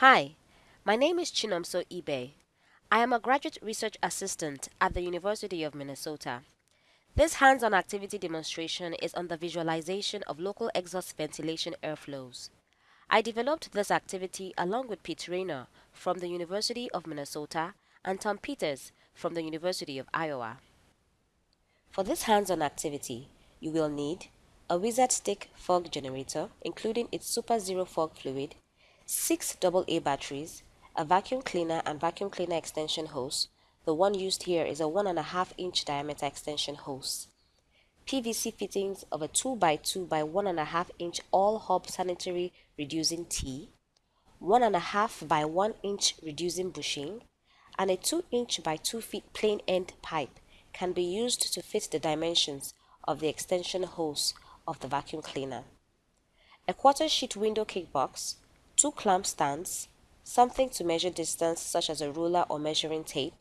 Hi, my name is Chinomso Ibe. I am a graduate research assistant at the University of Minnesota. This hands-on activity demonstration is on the visualization of local exhaust ventilation airflows. I developed this activity along with Pete Raynor from the University of Minnesota and Tom Peters from the University of Iowa. For this hands-on activity, you will need a Wizard Stick fog generator including its Super Zero fog fluid, 6 AA batteries, a vacuum cleaner and vacuum cleaner extension hose. The one used here is a 1.5 inch diameter extension hose. PVC fittings of a 2x2 by 1.5 inch all hub sanitary reducing tee, 1.5 by 1 inch reducing bushing, and a 2 inch by 2 feet plain end pipe can be used to fit the dimensions of the extension hose of the vacuum cleaner. A quarter sheet window cake box, two clamp stands, something to measure distance such as a ruler or measuring tape,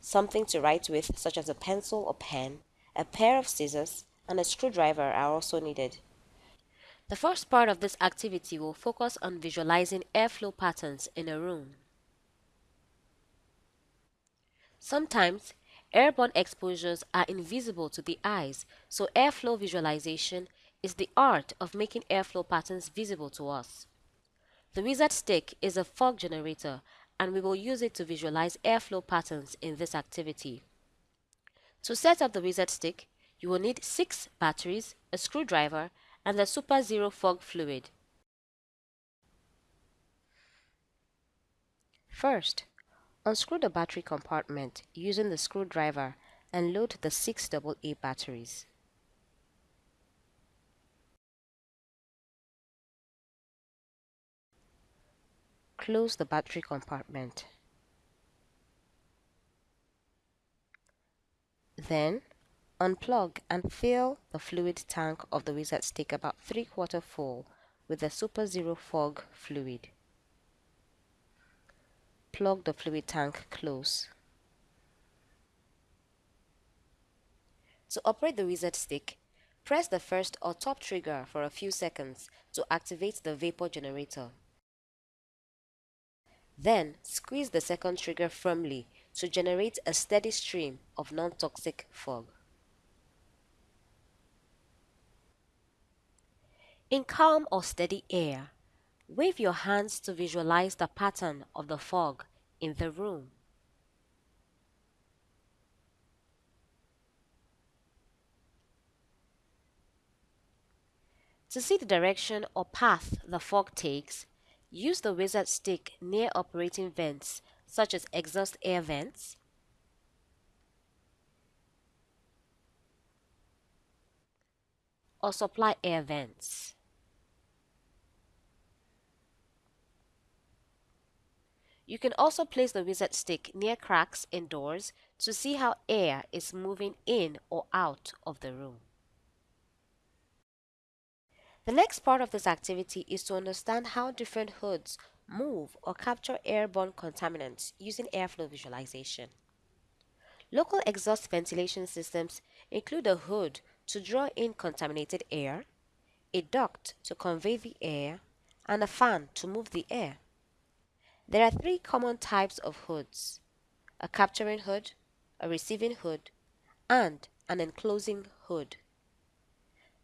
something to write with such as a pencil or pen, a pair of scissors, and a screwdriver are also needed. The first part of this activity will focus on visualizing airflow patterns in a room. Sometimes, airborne exposures are invisible to the eyes, so airflow visualization is the art of making airflow patterns visible to us. The wizard stick is a fog generator and we will use it to visualize airflow patterns in this activity. To set up the wizard stick, you will need 6 batteries, a screwdriver, and the Super Zero fog fluid. First, unscrew the battery compartment using the screwdriver and load the 6 AA batteries. Close the battery compartment. Then, unplug and fill the fluid tank of the wizard stick about 3 quarter full with the Super Zero Fog fluid. Plug the fluid tank close. To operate the wizard stick, press the first or top trigger for a few seconds to activate the vapor generator. Then squeeze the second trigger firmly to generate a steady stream of non-toxic fog. In calm or steady air, wave your hands to visualize the pattern of the fog in the room. To see the direction or path the fog takes, Use the wizard stick near operating vents such as exhaust air vents, or supply air vents. You can also place the wizard stick near cracks in doors to see how air is moving in or out of the room. The next part of this activity is to understand how different hoods move or capture airborne contaminants using airflow visualization. Local exhaust ventilation systems include a hood to draw in contaminated air, a duct to convey the air, and a fan to move the air. There are three common types of hoods, a capturing hood, a receiving hood, and an enclosing hood.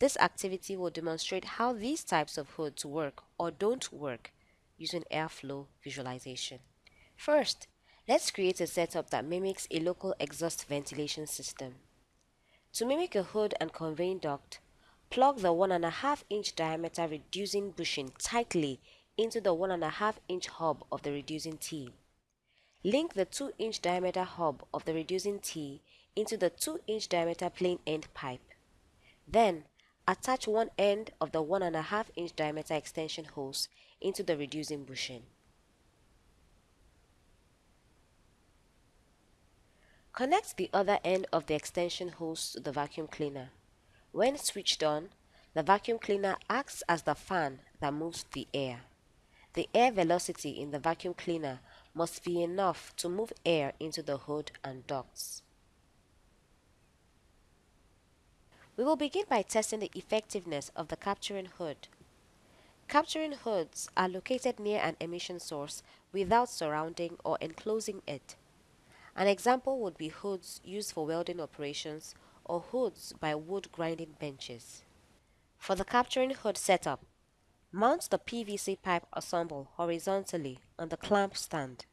This activity will demonstrate how these types of hoods work or don't work using airflow visualization. First, let's create a setup that mimics a local exhaust ventilation system. To mimic a hood and conveying duct, plug the 1.5 inch diameter reducing bushing tightly into the 1.5 inch hub of the reducing tee. Link the 2 inch diameter hub of the reducing tee into the 2 inch diameter plain end pipe. Then, Attach one end of the 1.5 inch diameter extension hose into the reducing bushing. Connect the other end of the extension hose to the vacuum cleaner. When switched on, the vacuum cleaner acts as the fan that moves the air. The air velocity in the vacuum cleaner must be enough to move air into the hood and ducts. We will begin by testing the effectiveness of the capturing hood. Capturing hoods are located near an emission source without surrounding or enclosing it. An example would be hoods used for welding operations or hoods by wood grinding benches. For the capturing hood setup, mount the PVC pipe ensemble horizontally on the clamp stand.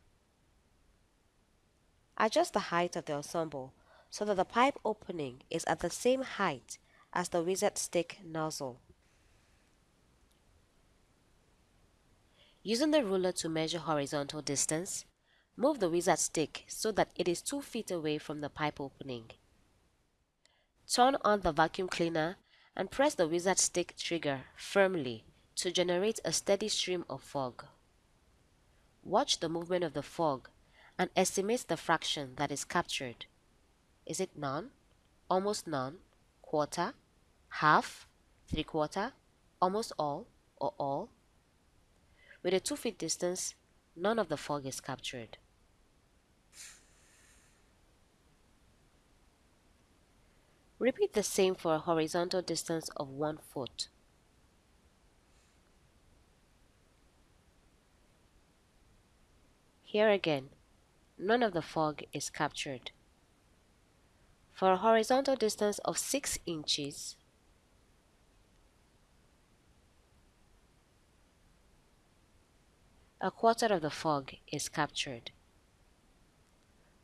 Adjust the height of the ensemble so that the pipe opening is at the same height as the wizard stick nozzle. Using the ruler to measure horizontal distance, move the wizard stick so that it is 2 feet away from the pipe opening. Turn on the vacuum cleaner and press the wizard stick trigger firmly to generate a steady stream of fog. Watch the movement of the fog and estimate the fraction that is captured. Is it none, almost none, quarter, half, three quarter, almost all, or all? With a 2 feet distance, none of the fog is captured. Repeat the same for a horizontal distance of 1 foot. Here again, none of the fog is captured. For a horizontal distance of 6 inches, a quarter of the fog is captured.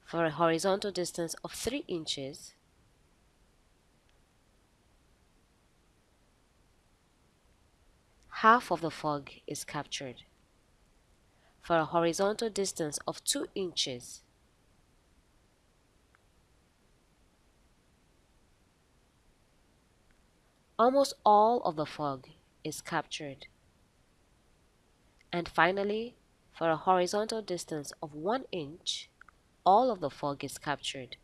For a horizontal distance of 3 inches, half of the fog is captured. For a horizontal distance of 2 inches, almost all of the fog is captured. And finally, for a horizontal distance of 1 inch, all of the fog is captured.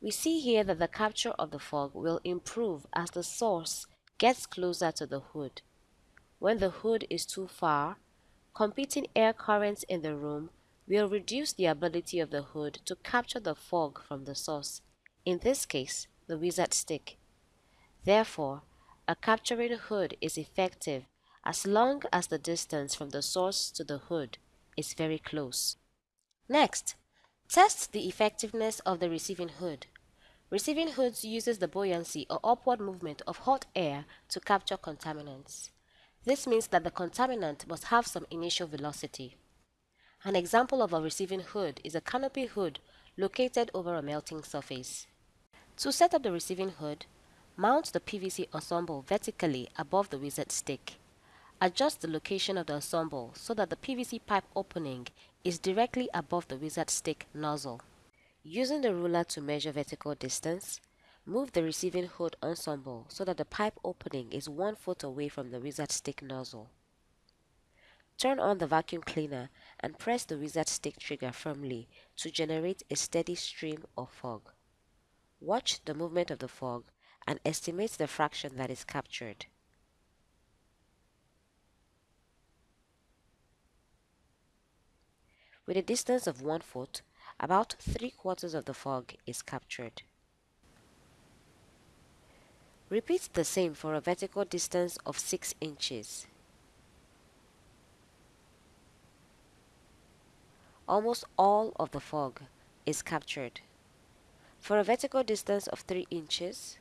We see here that the capture of the fog will improve as the source gets closer to the hood. When the hood is too far, competing air currents in the room will reduce the ability of the hood to capture the fog from the source, in this case, the wizard stick. Therefore, a capturing hood is effective as long as the distance from the source to the hood is very close. Next, test the effectiveness of the receiving hood. Receiving hoods uses the buoyancy or upward movement of hot air to capture contaminants. This means that the contaminant must have some initial velocity. An example of a receiving hood is a canopy hood located over a melting surface. To set up the receiving hood, mount the PVC ensemble vertically above the wizard stick. Adjust the location of the ensemble so that the PVC pipe opening is directly above the wizard stick nozzle. Using the ruler to measure vertical distance, move the receiving hood ensemble so that the pipe opening is 1 foot away from the wizard stick nozzle. Turn on the vacuum cleaner and press the wizard stick trigger firmly to generate a steady stream of fog. Watch the movement of the fog and estimate the fraction that is captured. With a distance of 1 foot, about 3 quarters of the fog is captured. Repeat the same for a vertical distance of 6 inches. Almost all of the fog is captured. For a vertical distance of 3 inches,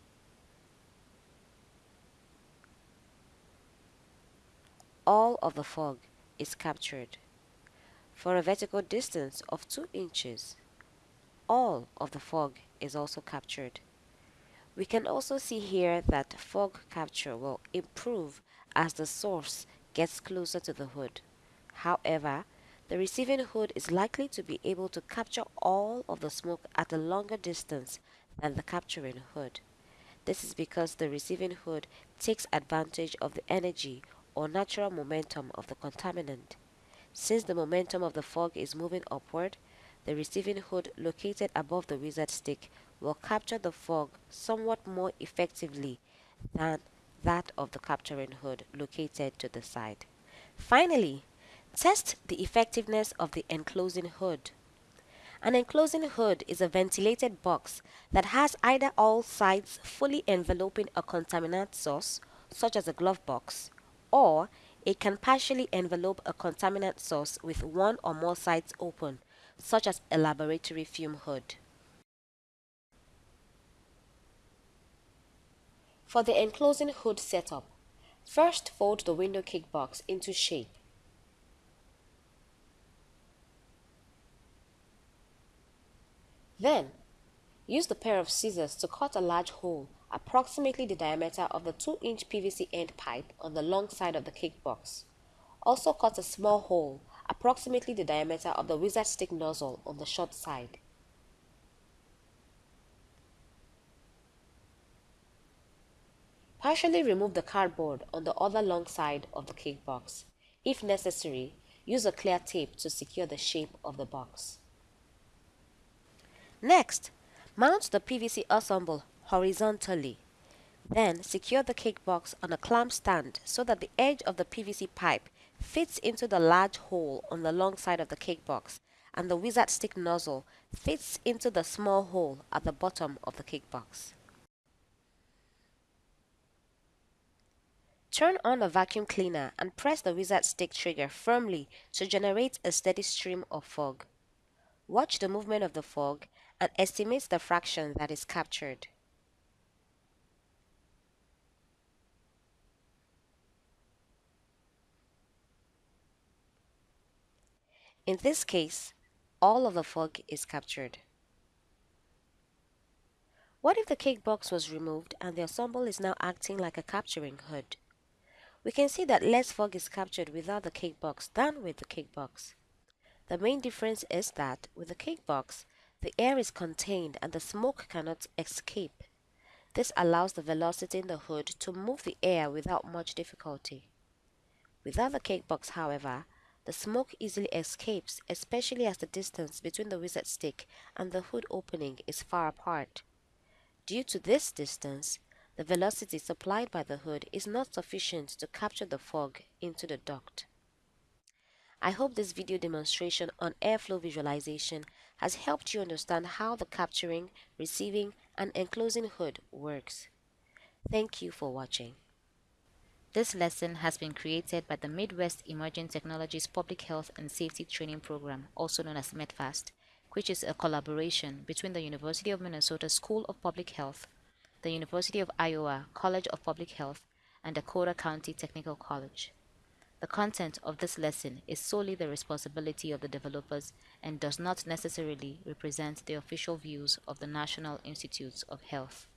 all of the fog is captured for a vertical distance of 2 inches. All of the fog is also captured. We can also see here that fog capture will improve as the source gets closer to the hood. However, the receiving hood is likely to be able to capture all of the smoke at a longer distance than the capturing hood. This is because the receiving hood takes advantage of the energy or natural momentum of the contaminant. Since the momentum of the fog is moving upward, the receiving hood located above the wizard stick will capture the fog somewhat more effectively than that of the capturing hood located to the side. Finally, test the effectiveness of the enclosing hood. An enclosing hood is a ventilated box that has either all sides fully enveloping a contaminant source, such as a glove box, or it can partially envelope a contaminant source with one or more sides open, such as a laboratory fume hood. For the enclosing hood setup, first fold the window cake box into shape. Then, use the pair of scissors to cut a large hole approximately the diameter of the 2-inch PVC end pipe on the long side of the cake kickbox. Also cut a small hole approximately the diameter of the wizard stick nozzle on the short side. Partially remove the cardboard on the other long side of the cake kickbox. If necessary, use a clear tape to secure the shape of the box. Next, mount the PVC ensemble horizontally. Then secure the cake box on a clamp stand so that the edge of the PVC pipe fits into the large hole on the long side of the cake box and the wizard stick nozzle fits into the small hole at the bottom of the cake box. Turn on a vacuum cleaner and press the wizard stick trigger firmly to generate a steady stream of fog. Watch the movement of the fog and estimate the fraction that is captured. In this case, all of the fog is captured. What if the cake box was removed and the ensemble is now acting like a capturing hood? We can see that less fog is captured without the cake box than with the cake box. The main difference is that with the cake box, the air is contained and the smoke cannot escape. This allows the velocity in the hood to move the air without much difficulty. Without the cake box, however, the smoke easily escapes, especially as the distance between the wizard stick and the hood opening is far apart. Due to this distance, the velocity supplied by the hood is not sufficient to capture the fog into the duct. I hope this video demonstration on airflow visualization has helped you understand how the capturing, receiving, and enclosing hood works. Thank you for watching. This lesson has been created by the Midwest Emerging Technologies Public Health and Safety Training Program, also known as MEtPHAST, which is a collaboration between the University of Minnesota School of Public Health, the University of Iowa College of Public Health, and Dakota County Technical College. The content of this lesson is solely the responsibility of the developers and does not necessarily represent the official views of the National Institutes of Health.